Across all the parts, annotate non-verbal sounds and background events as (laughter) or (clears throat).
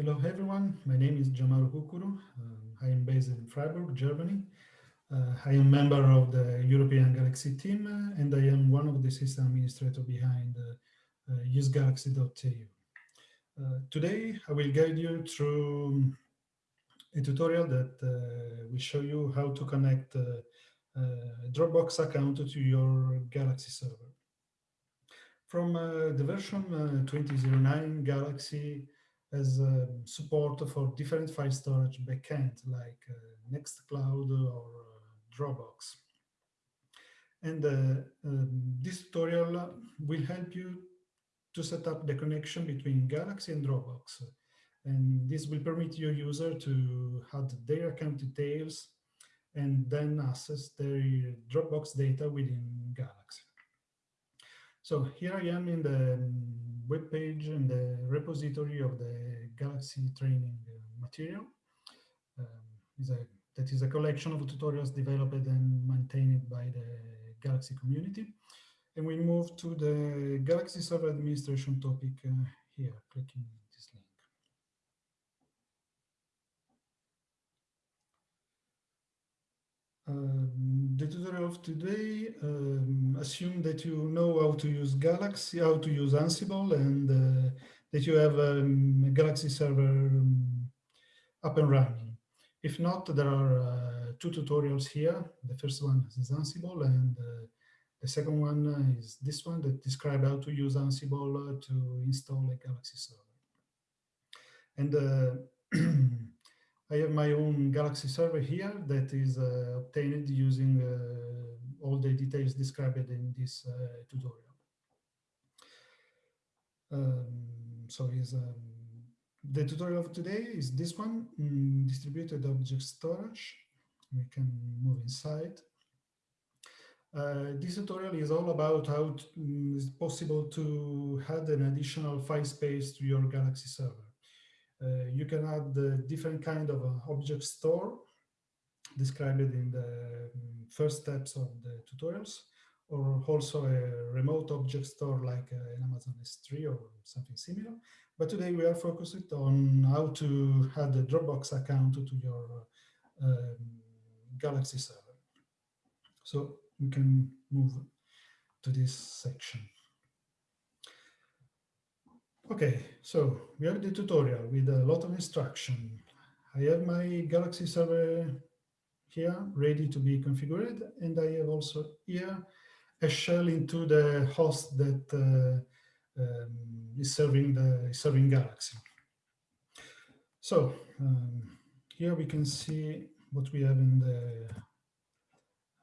Hello everyone, my name is Gianmauro Cuccuru. Um, I am based in Freiburg, Germany. Uh, I am member of the European Galaxy team uh, and I am one of the system administrators behind uh, uh usegalaxy.eu. Uh, today I will guide you through a tutorial that uh, will show you how to connect a Dropbox account to your Galaxy server. From the version 2009 Galaxy as uh, support for different file storage backends like uh, Nextcloud or uh, Dropbox. And uh, um, this tutorial will help you to set up the connection between Galaxy and Dropbox. And this will permit your user to add their account details and then access their Dropbox data within Galaxy. So here I am in the web page and the repository of the Galaxy training uh, material. Um, is a, that is a collection of tutorials developed and maintained by the Galaxy community. And we move to the Galaxy Server Administration topic uh, here, clicking Um, the tutorial of today um, assume that you know how to use Galaxy, how to use Ansible, and uh, that you have um, a Galaxy server um, up and running. If not, there are uh, two tutorials here. The first one is Ansible, and uh, the second one is this one that describe how to use Ansible to install a Galaxy server. And uh, (clears throat) I have my own Galaxy server here that is uh, obtained using uh, all the details described in this uh, tutorial. Um, so is um, the tutorial of today is this one, mm, distributed object storage. We can move inside. Uh, this tutorial is all about how mm, it's possible to add an additional file space to your Galaxy server. Uh, you can add the different kind of uh, object store described in the um, first steps of the tutorials, or also a remote object store like uh, an Amazon S3 or something similar. But today we are focused on how to add a Dropbox account to your um, Galaxy server. So we can move to this section. Okay, so we have the tutorial with a lot of instruction. I have my Galaxy server here ready to be configured, and I have also here a shell into the host that uh, um, is serving the serving Galaxy. So um, here we can see what we have in the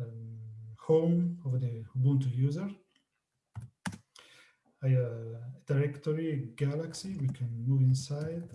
um, home of the Ubuntu user. Directory galaxy, we can move inside.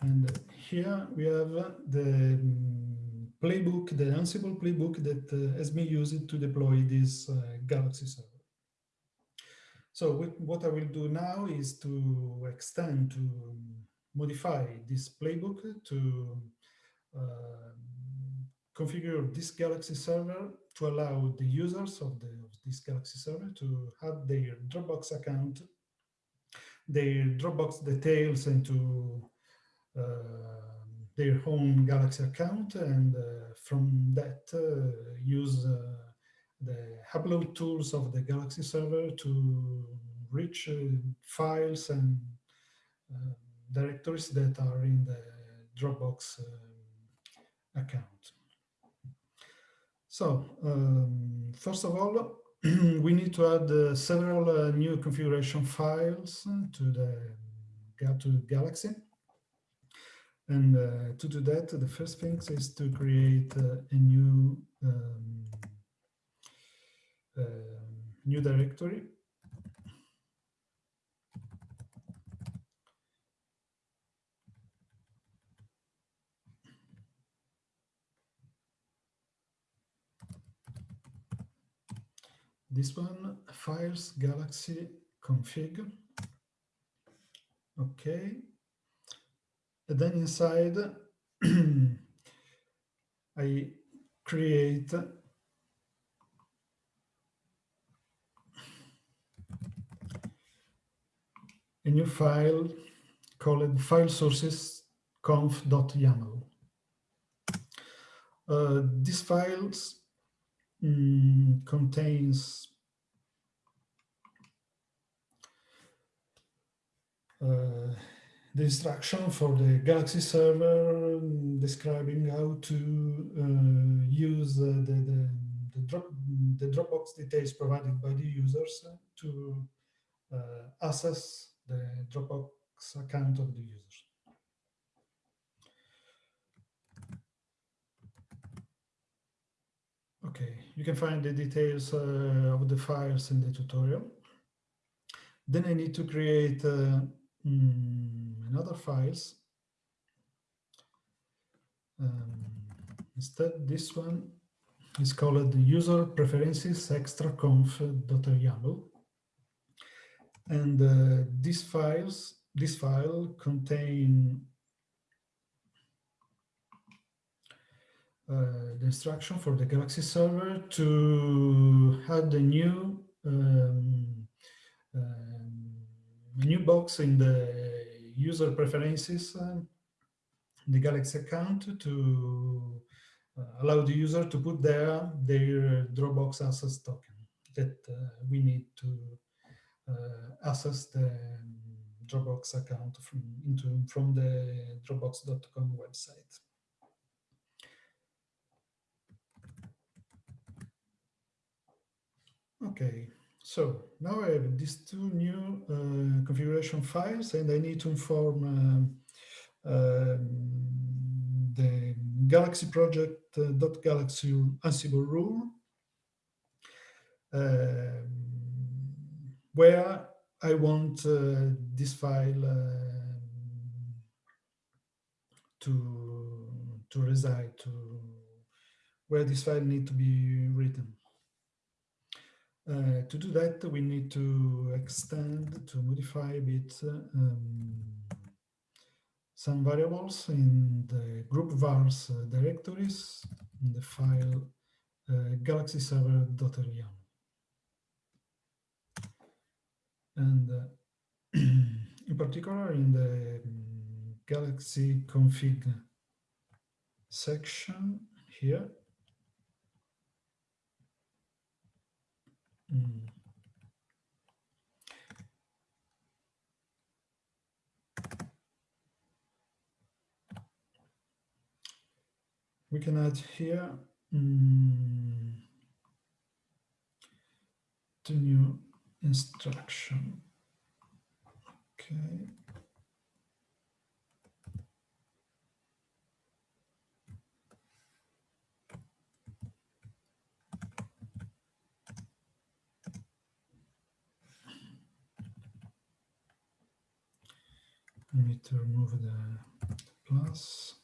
And here we have the um, playbook, the Ansible playbook that uh, has been used to deploy this uh, Galaxy server. So what I will do now is to extend, to modify this playbook to uh, configure this Galaxy server to allow the users of, the, of this Galaxy server to add their Dropbox account, their Dropbox details into uh, their own Galaxy account, and uh, from that uh, use uh, the upload tools of the Galaxy server to reach uh, files and uh, directories that are in the Dropbox account. So um, first of all, (clears throat) we need to add uh, several uh, new configuration files to the to Galaxy. And uh, to do that, the first thing is to create uh, a new um, uh, new directory this one, files galaxy config. Okay. And then inside, (clears throat) I create a new file called file sources conf.yaml. Uh, this files mm, contains uh, the instruction for the Galaxy server describing how to uh, use the, the, the, drop, the Dropbox details provided by the users to uh, access the Dropbox account of the users. Okay, you can find the details uh, of the files in the tutorial. Then I need to create uh, mm, another files. Um, instead, this one is called user preferences extra conf.yaml. And uh, files, this file contain the instruction for the Galaxy server to add a new um, um, new box in the user preferences, uh, the Galaxy account to uh, allow the user to put there their Dropbox access token that uh, we need to uh, access the um, Dropbox account from, into, from the dropbox.com website. Okay, so now I have these two new uh, configuration files and I need to inform um, um, the Galaxy project uh, dot Galaxy Ansible rule um, where I want uh, this file um, to to reside to where this file need to be written. Uh, to do that, we need to extend, to modify a bit um, some variables in the group vars uh, directories in the file uh. And uh, (clears throat) in particular, in the um, galaxy config section here, Mm. We can add here mm, new instruction. Okay. Need to remove the plus.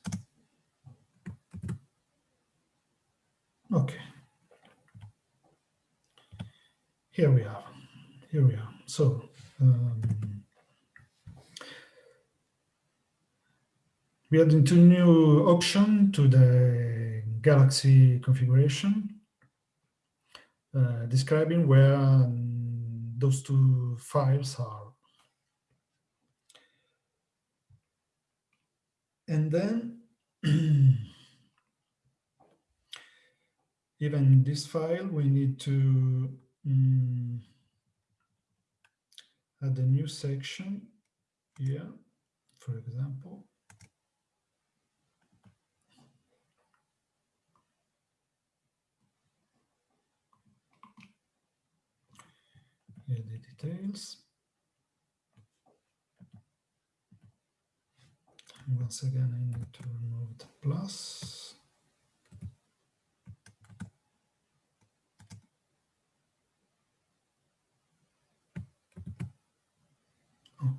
Okay. Here we are. Here we are. So um, we add into new option to the Galaxy configuration, uh, describing where um, those two files are And then (clears throat) even this file, we need to um, add a new section here, for example. Here the details. Once again, I need to remove the plus.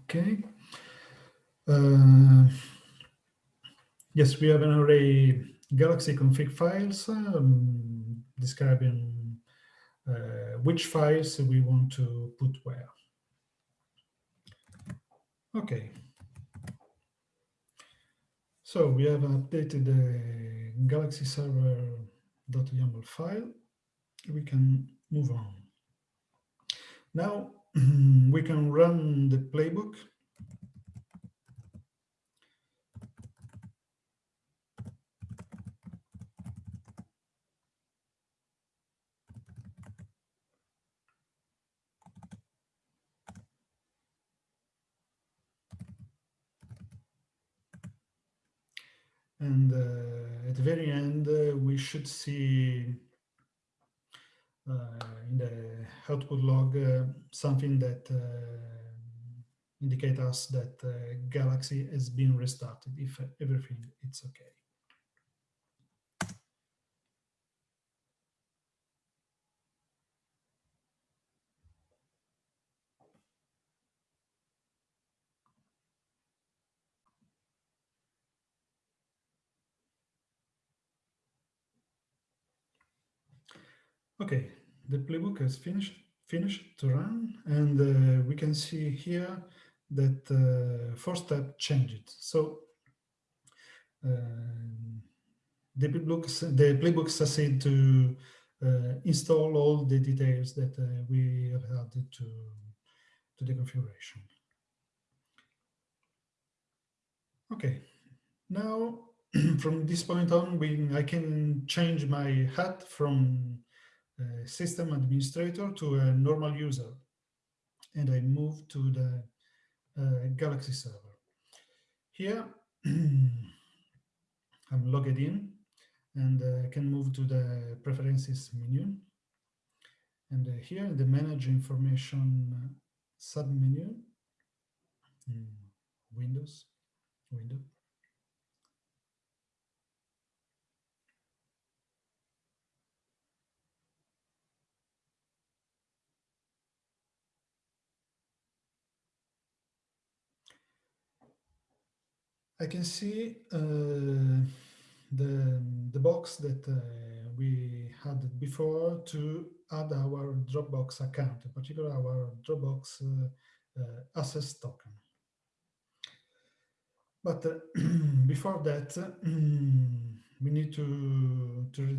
Okay. Uh, yes, we have an array Galaxy config files um, describing uh, which files we want to put where. Okay. So we have updated the Galaxy server.yaml file. We can move on. Now (clears throat) we can run the playbook And uh, at the very end, uh, we should see uh, in the output log something that indicate us that Galaxy has been restarted if everything is okay. Okay, the playbook has finished finished to run, and uh, we can see here that uh, first step changed. So uh, the playbook the playbook succeeded to uh, install all the details that uh, we have added to to the configuration. Okay, now (clears throat) from this point on, we I can change my hat from system administrator to a normal user. And I move to the uh, Galaxy server. Here, (clears throat) I'm logged in and uh, can move to the preferences menu. And uh, here in the manage information submenu, Windows, window, I can see uh, the, the box that uh, we had before to add our Dropbox account, in particular our Dropbox uh, uh access token. But uh, (clears throat) before that, (clears throat) we need to, to, re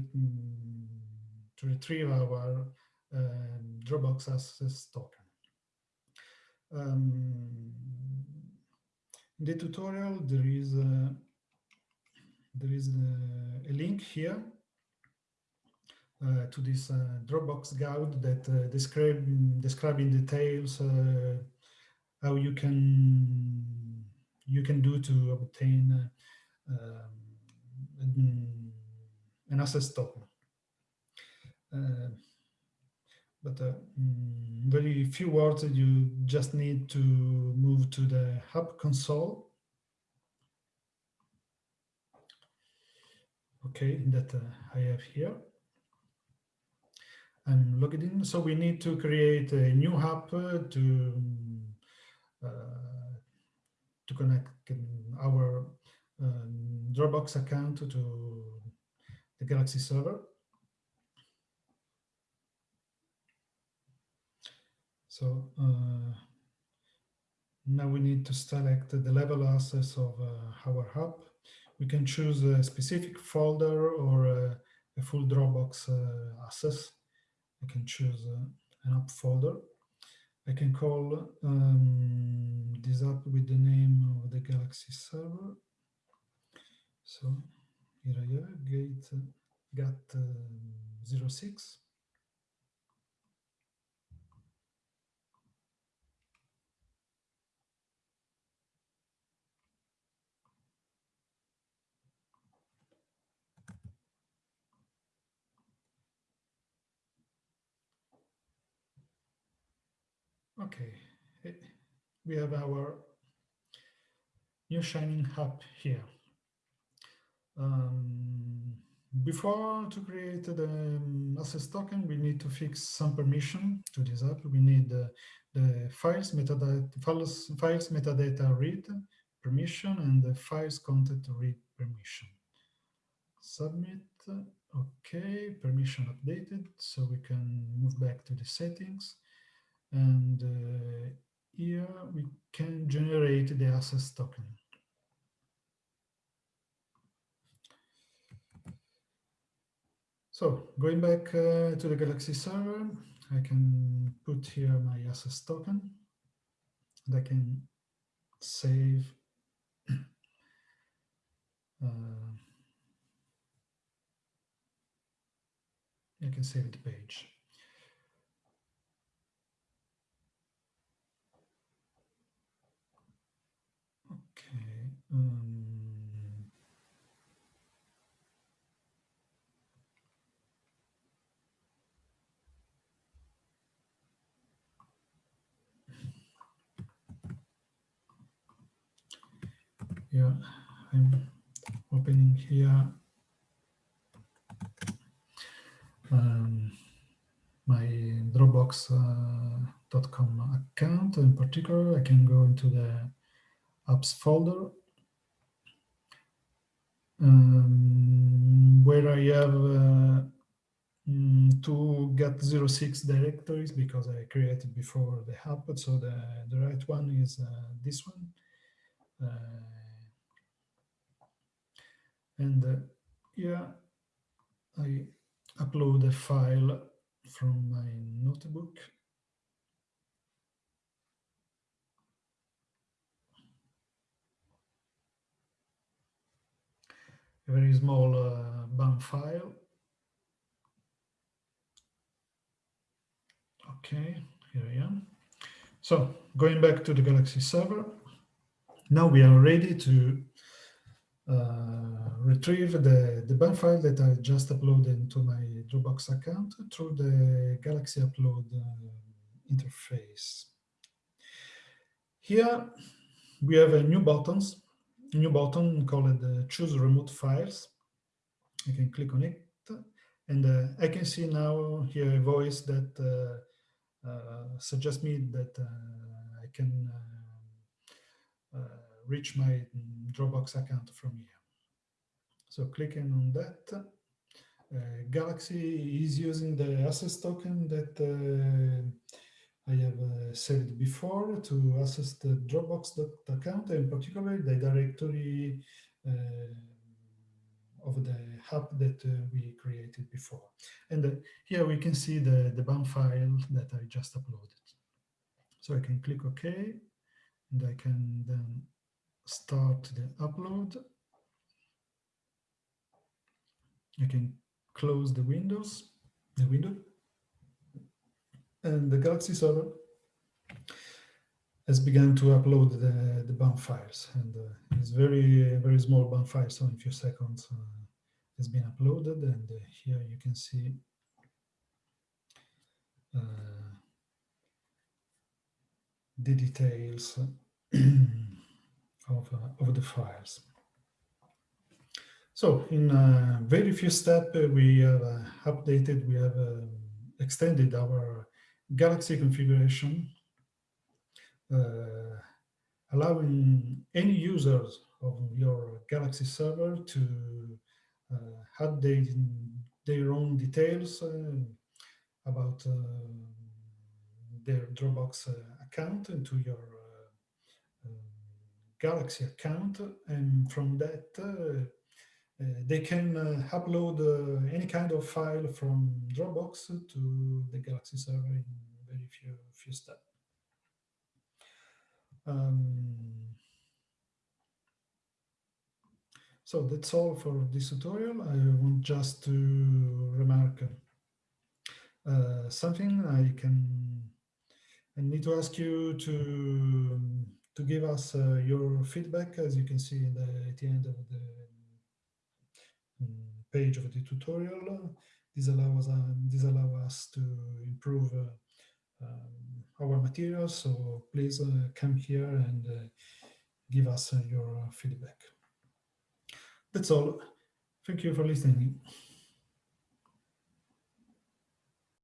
to retrieve our um, Dropbox access token. Um, in the tutorial, there is a, there is a, a link here uh, to this uh, Dropbox guide that uh, describe describe in details uh, how you can you can do to obtain uh, um, an access token. But uh, mm, very few words you just need to move to the hub console. Okay that uh, I have here. I'm logged in. So we need to create a new hub uh, to uh, to connect our um, Dropbox account to the Galaxy server So uh, now we need to select the level access of uh, our hub. We can choose a specific folder or a, a full Dropbox uh, access. I can choose uh, an app folder. I can call um, this app with the name of the Galaxy server. So here I have gate uh, GAT06. Okay, we have our new Shining Hub here. Um, before to create the um, access token, we need to fix some permission to this app. We need the, the files metadata, files, files metadata read permission and the files content read permission. Submit. Okay, permission updated, so we can move back to the settings and uh, here we can generate the access token. So going back uh, to the Galaxy server, I can put here my access token and I can save. (coughs) Uh, I can save the page. Okay. Um, yeah, I'm opening here um, my Dropbox.com uh, account. In particular, I can go into the apps folder um, where I have uh, mm, two GAT06 directories because I created before the hub. So the, the right one is uh, this one. Uh, and uh, yeah, I upload a file from my notebook. A very small uh, BAM file. Okay, here I am. So going back to the Galaxy server, now we are ready to retrieve the, the file that I just uploaded into my Dropbox account through the Galaxy Upload uh, interface. Here we have a new buttons, new button called uh, Choose Remote Files. I can click on it, and uh, I can see now here a voice that uh, uh, suggests me that I can reach my Dropbox account from here. So clicking on that, uh, Galaxy is using the access token that uh, I have uh, saved before to access the Dropbox account, and particularly the directory of the hub that uh, we created before. And uh, here we can see the, the BAM file that I just uploaded. So I can click OK, and I can then start the upload. I can close the windows, the window, and the Galaxy server has begun to upload the, the BAM files. And uh, it's very, very small BAM file, so in a few seconds uh, has been uploaded. And uh, here you can see uh, the details (clears throat) of, uh, of the files. So in a very few steps, uh, we have uh, updated, we have extended our Galaxy configuration, uh, allowing any users of your Galaxy server to uh, update their own details uh, about their Dropbox account into your Galaxy account, and from that uh, uh, they can uh, upload any kind of file from Dropbox to the Galaxy server in very few few steps. Um, so that's all for this tutorial. I want just to remark uh, something I can I need to ask you to to give us uh, your feedback, as you can see the, at the end of the um, page of the tutorial. This allows, uh, this allow us to improve uh, um, our materials, so please uh, come here and uh, give us uh, your feedback. That's all. Thank you for listening.